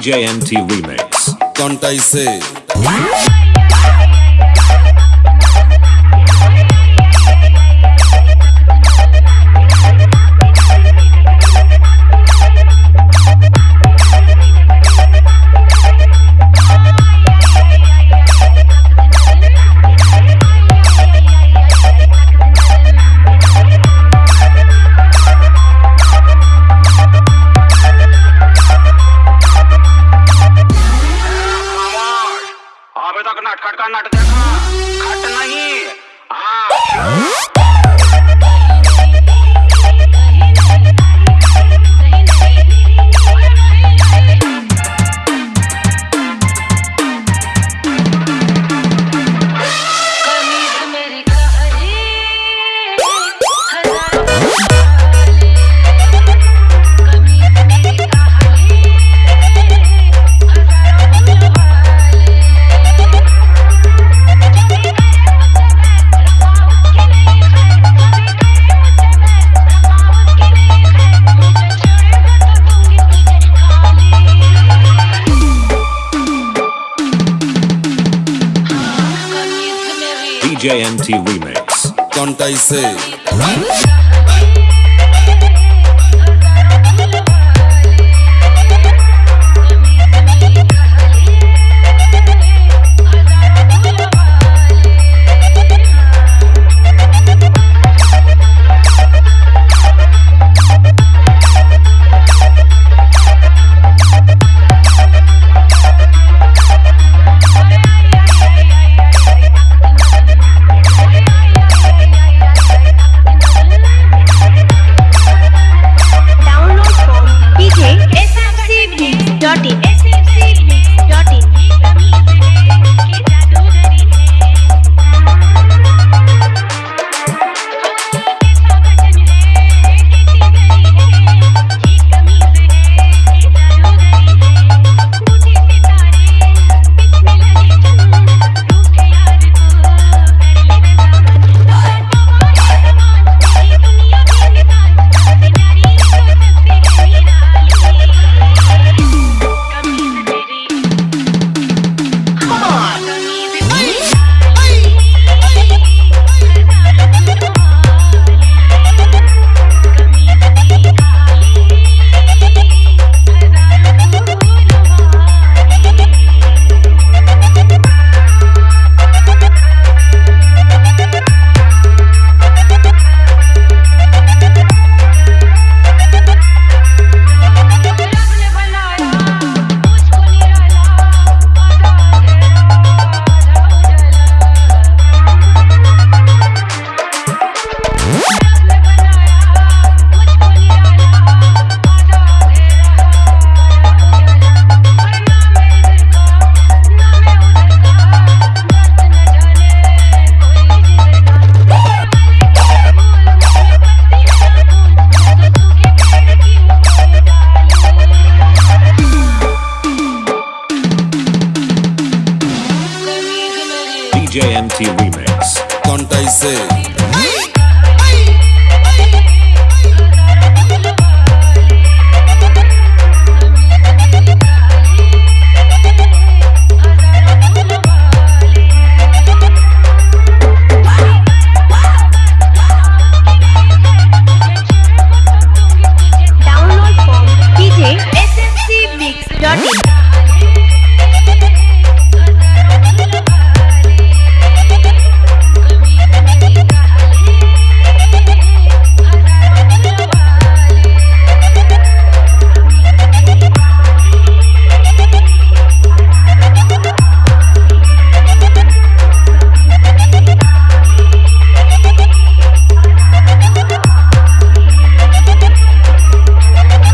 DJNT Remix. Don't I say? DJ MT remix. Don't I say? Remix. Con Taizé.